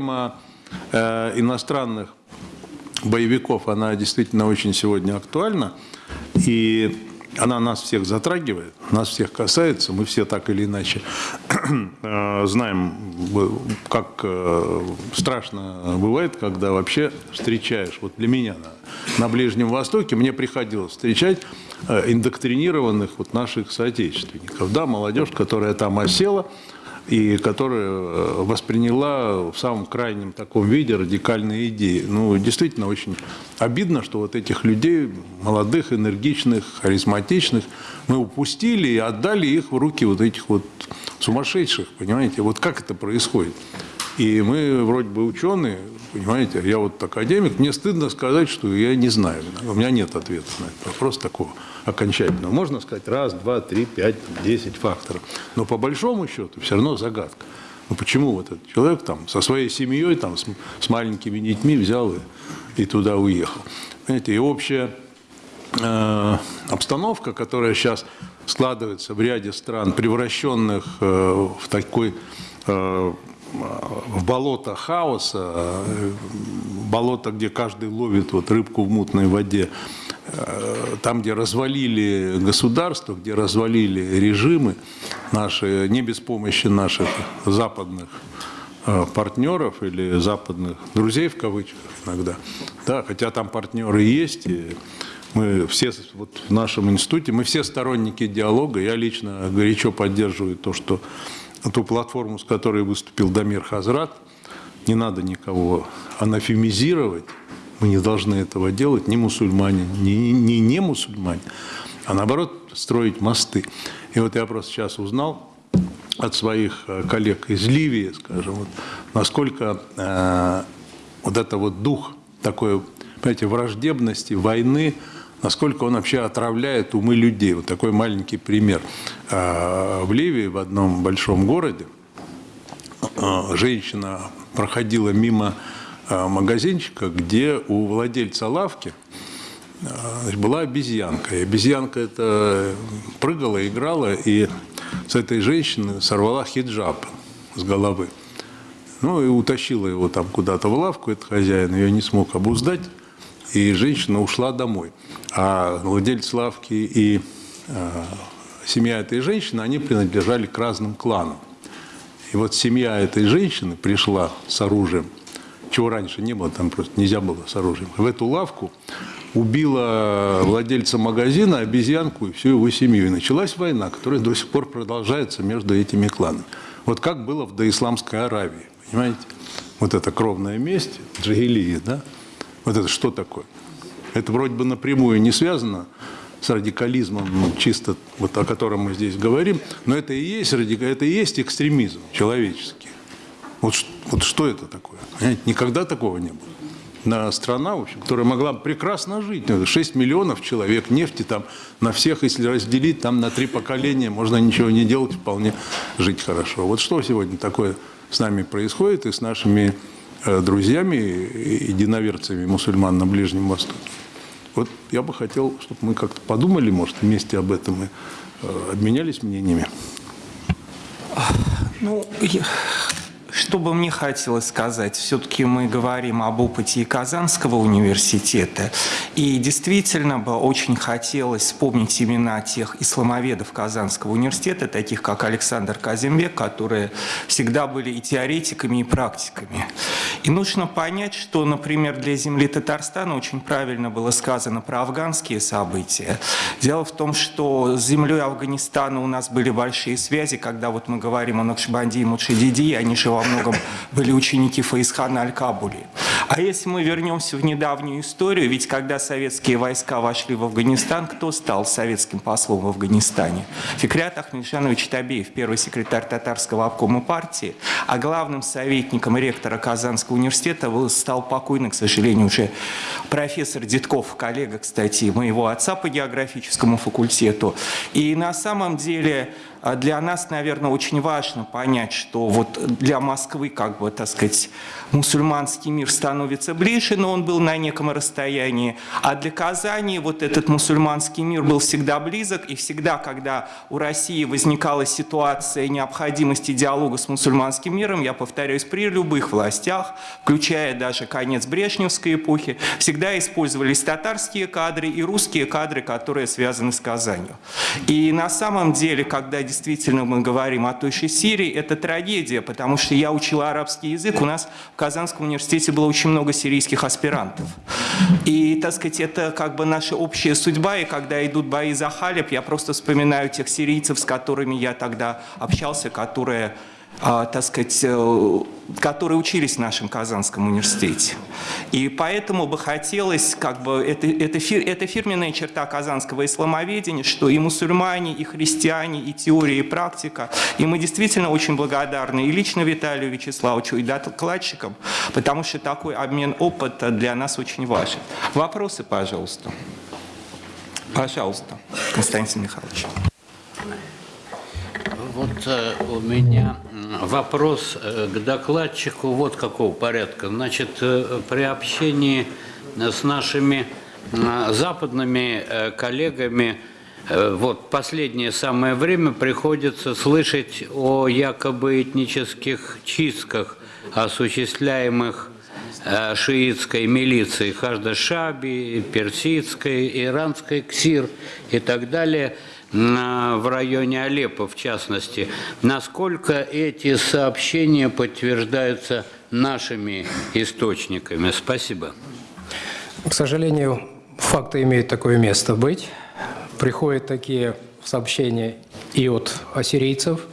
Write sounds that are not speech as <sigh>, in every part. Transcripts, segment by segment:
тема э, иностранных боевиков, она действительно очень сегодня актуальна. И она нас всех затрагивает, нас всех касается, мы все так или иначе <clears throat> э, знаем, как э, страшно бывает, когда вообще встречаешь, вот для меня на, на Ближнем Востоке мне приходилось встречать э, индоктринированных вот наших соотечественников, да, молодежь, которая там осела, и которая э, восприняла в самом крайнем таком виде радикальные идеи. Ну, действительно, очень обидно, что вот этих людей, молодых, энергичных, харизматичных, мы упустили и отдали их в руки вот этих вот сумасшедших, понимаете? Вот как это происходит? И мы вроде бы ученые, понимаете, я вот академик, мне стыдно сказать, что я не знаю. У меня нет ответа на этот вопрос такого окончательного. Можно сказать раз, два, три, пять, десять факторов. Но по большому счету все равно загадка. Ну почему вот этот человек там со своей семьей, там, с, с маленькими детьми взял и, и туда уехал? Понимаете, и общая э, обстановка, которая сейчас складывается в ряде стран, превращенных э, в такой э, в болото хаоса, болото, где каждый ловит вот рыбку в мутной воде, там, где развалили государство, где развалили режимы наши, не без помощи наших западных э, партнеров или западных друзей в кавычках иногда, да, хотя там партнеры есть, и мы все вот в нашем институте, мы все сторонники диалога, я лично горячо поддерживаю то, что ту платформу, с которой выступил Дамир Хазрат, не надо никого анафемизировать, мы не должны этого делать, ни мусульмане, ни не, не мусульмане, а наоборот строить мосты. И вот я просто сейчас узнал от своих э, коллег из Ливии, скажем, вот, насколько э, вот это вот дух такой, понимаете, враждебности, войны, насколько он вообще отравляет умы людей. Вот такой маленький пример. Э, в Ливии, в одном большом городе, э, женщина проходила мимо Э, магазинчика, где у владельца лавки была обезьянка. И обезьянка это прыгала, играла, и с этой женщины сорвала хиджаб с головы. Ну и утащила его там куда-то в лавку, этот хозяин ее не смог обуздать, и женщина ушла домой. А владелец лавки и э, семья этой женщины, они принадлежали к разным кланам. И вот семья этой женщины пришла с оружием чего раньше не было, там просто нельзя было с оружием. В эту лавку убила владельца магазина, обезьянку и всю его семью. И началась война, которая до сих пор продолжается между этими кланами. Вот как было в доисламской Аравии, понимаете? Вот это кровная месть, джагилия, да? Вот это что такое? Это вроде бы напрямую не связано с радикализмом, ну, чисто вот о котором мы здесь говорим, но это и есть, это и есть экстремизм человеческий. Вот, вот что это такое? Понимаете? Никогда такого не было. На страна, в общем, которая могла прекрасно жить. 6 ну, миллионов человек, нефти там на всех, если разделить, там на три поколения, можно ничего не делать, вполне жить хорошо. Вот что сегодня такое с нами происходит и с нашими друзьями, единоверцами мусульман на Ближнем Востоке. Вот я бы хотел, чтобы мы как-то подумали, может, вместе об этом и э, обменялись мнениями. Ну, я что бы мне хотелось сказать, все-таки мы говорим об опыте Казанского университета, и действительно бы очень хотелось вспомнить имена тех исламоведов Казанского университета, таких как Александр Казимбек, которые всегда были и теоретиками, и практиками. И нужно понять, что, например, для земли Татарстана очень правильно было сказано про афганские события. Дело в том, что с землей Афганистана у нас были большие связи, когда вот мы говорим о Накшбанди и Мудшидиди, они же во многом были ученики Фаисхана Аль-Кабули. А если мы вернемся в недавнюю историю, ведь когда советские войска вошли в Афганистан, кто стал советским послом в Афганистане? Фикрят Ахмедшанович Табеев, первый секретарь татарского обкома партии, а главным советником ректора Казанского университета стал покойный, к сожалению, уже профессор Дедков, коллега, кстати, моего отца по географическому факультету. И на самом деле для нас, наверное, очень важно понять, что вот для Москвы, как бы, так сказать, мусульманский мир становится ближе, но он был на неком расстоянии, а для Казани вот этот мусульманский мир был всегда близок, и всегда, когда у России возникала ситуация необходимости диалога с мусульманским миром, я повторяюсь, при любых властях, включая даже конец Брежневской эпохи, всегда использовались татарские кадры и русские кадры, которые связаны с Казанью. И на самом деле, когда действительно мы говорим о той же Сирии, это трагедия, потому что я учил арабский язык, у нас в Казанском университете было очень много сирийских аспирантов. И, так сказать, это как бы наша общая судьба, и когда идут бои за Халеб, я просто вспоминаю тех сирийцев, с которыми я тогда общался, которые так сказать, э, которые учились в нашем Казанском университете. И поэтому бы хотелось, как бы, это, это, фир, это фирменная черта казанского исламоведения, что и мусульмане, и христиане, и теория, и практика. И мы действительно очень благодарны и лично Виталию Вячеславовичу, и докладчикам, потому что такой обмен опыта для нас очень важен. Вопросы, пожалуйста. Пожалуйста, Константин Михайлович. Вот э, у меня вопрос э, к докладчику вот какого порядка. Значит, э, при общении с нашими западными коллегами вот последнее самое время приходится слышать о якобы этнических чистках, осуществляемых шиитской милицией Хажда-Шаби, персидской, иранской КСИР и так далее – в районе Алеппо, в частности. Насколько эти сообщения подтверждаются нашими источниками? Спасибо. К сожалению, факты имеют такое место быть. Приходят такие сообщения и от ассирийцев,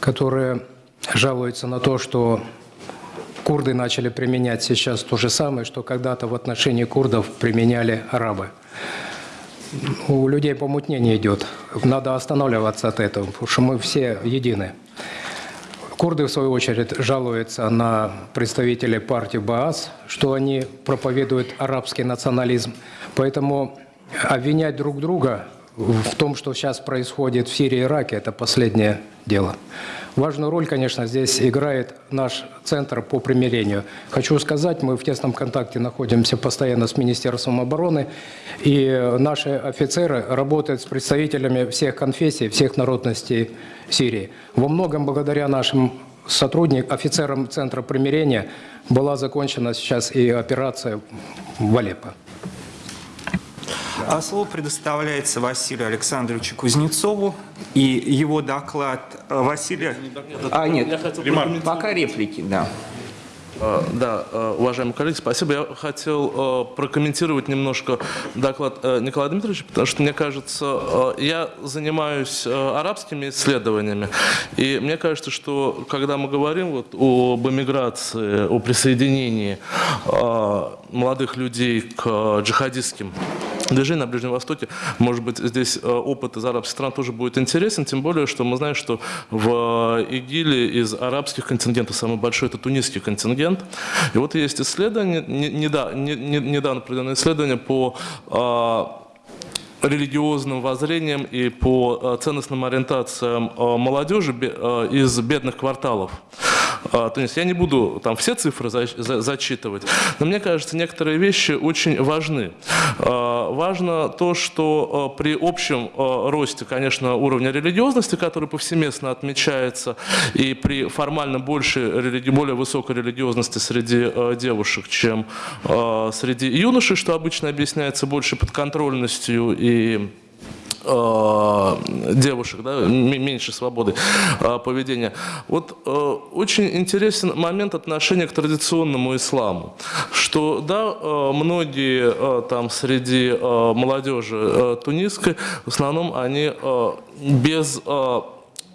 которые жалуются на то, что курды начали применять сейчас то же самое, что когда-то в отношении курдов применяли арабы у людей помутнение идет. Надо останавливаться от этого, потому что мы все едины. Курды, в свою очередь, жалуются на представителей партии БААС, что они проповедуют арабский национализм. Поэтому обвинять друг друга в том, что сейчас происходит в Сирии и Ираке, это последнее дело. Важную роль, конечно, здесь играет наш центр по примирению. Хочу сказать, мы в тесном контакте находимся постоянно с Министерством обороны, и наши офицеры работают с представителями всех конфессий, всех народностей Сирии. Во многом благодаря нашим сотрудникам, офицерам Центра примирения была закончена сейчас и операция в Алеппо. А слово предоставляется Василию Александровичу Кузнецову и его доклад. Э, Василия... А, нет, пока реплики, да. Э, да, э, уважаемые коллеги, спасибо. Я хотел прокомментировать немножко доклад Николая Дмитриевича, потому что, мне кажется, я занимаюсь арабскими исследованиями, и мне кажется, что когда мы говорим вот об эмиграции, о присоединении молодых людей к джихадистским движение на Ближнем Востоке. Может быть, здесь э, опыт из арабских стран тоже будет интересен, тем более, что мы знаем, что в ИГИЛе из арабских контингентов самый большой – это тунисский контингент. И вот есть исследование, недавно проведенное исследование по а, религиозным воззрениям и по э, ценностным ориентациям э, молодежи из бедных кварталов. А, то есть я не буду там все цифры за, за, зачитывать, но мне кажется, некоторые вещи очень важны. А, важно то, что а, при общем росте, конечно, уровня религиозности, который повсеместно отмечается, и при формально больше, более высокой религиозности среди девушек, чем среди юношей, что обычно объясняется больше подконтрольностью и девушек, да, меньше свободы э, поведения. Вот э, очень интересен момент отношения к традиционному исламу, что да, многие там среди молодежи тунисской, в основном они без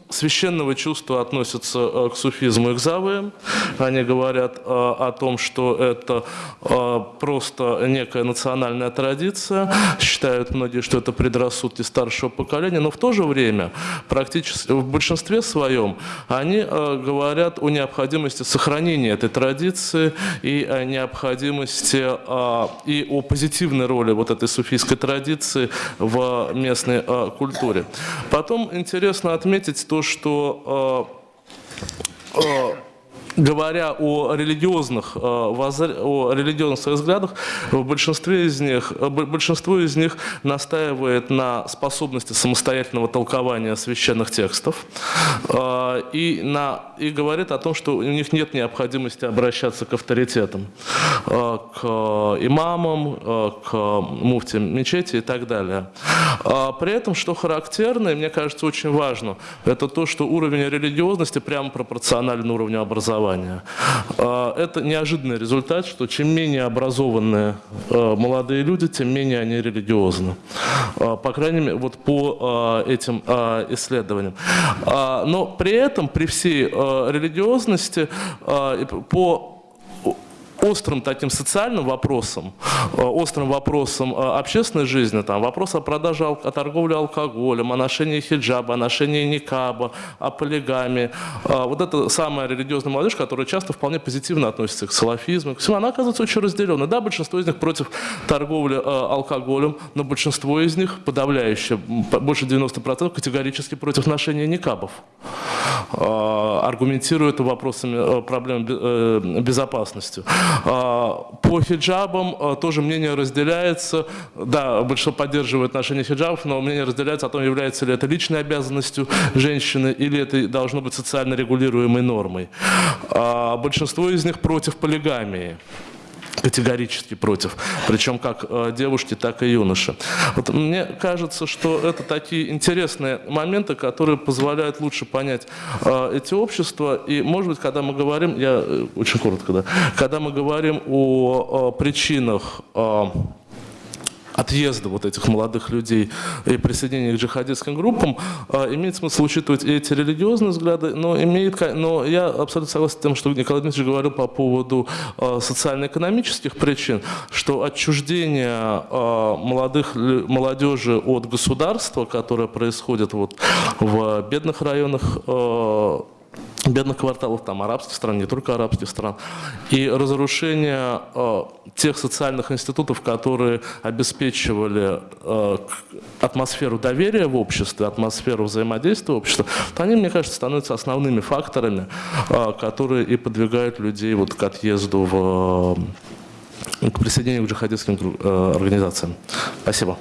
священного чувства относятся э, к суфизму и к завоям. Они говорят э, о том, что это э, просто некая национальная традиция. Считают многие, что это предрассудки старшего поколения. Но в то же время, практически в большинстве своем, они говорят о необходимости сохранения этой традиции и о необходимости и о позитивной роли вот этой суфийской традиции в местной культуре. Потом интересно отметить то, то, что э, э, говоря о религиозных, э, о религиозных взглядах, в большинстве из них, э, большинство из них настаивает на способности самостоятельного толкования священных текстов э, и, на, и говорит о том, что у них нет необходимости обращаться к авторитетам, к имамам, к муфтиям мечети и так далее. При этом, что характерно, и мне кажется очень важно, это то, что уровень религиозности прямо пропорционален уровню образования. А, Это неожиданный результат, что чем менее образованные э, молодые люди, тем менее они религиозны. А, По крайней мере, вот по э, этим исследованиям. А, Но при этом, при всей э, религиозности, по острым таким социальным вопросам, э, острым вопросам э, общественной жизни, там, вопрос о продаже, о торговле алкоголем, о ношении хиджаба, о ношении никаба, о полигамии. Э, Вот это самая религиозная молодежь, которая часто вполне позитивно относится к салафизму, к всему, она оказывается очень разделена. Да, большинство из них против торговли алкоголем, но большинство из них, подавляющее, больше 90% категорически против ношения никабов аргументируя это вопросами проблем бе- безопасности. А, По хиджабам э, тоже мнение разделяется. Да, большинство поддерживает ношение хиджабов, но мнение разделяется о том, является ли это личной обязанностью женщины или это должно быть социально регулируемой нормой. А Большинство из них против полигамии категорически против, причем как э, девушки, так и юноши. Вот мне кажется, что это такие интересные моменты, которые позволяют лучше понять э, эти общества. И, может быть, когда мы говорим, я э, очень коротко, да, когда мы говорим о, причинах э, отъезда вот этих молодых людей и присоединения к джихадистским группам, э, имеет смысл учитывать эти религиозные взгляды, но, имеет, но я абсолютно согласен с тем, что Николай Дмитриевич говорил по поводу э, социально-экономических причин, что отчуждение э, молодых, молодежи от государства, которое происходит вот в бедных районах бедных кварталов, там, арабских стран, не только арабских стран, и разрушение э, тех социальных институтов, которые обеспечивали э, атмосферу доверия в обществе, атмосферу взаимодействия в обществе, то они, мне кажется, становятся основными факторами, э, которые и подвигают людей вот к отъезду в, э, к присоединению к джихадистским э, организациям. Спасибо.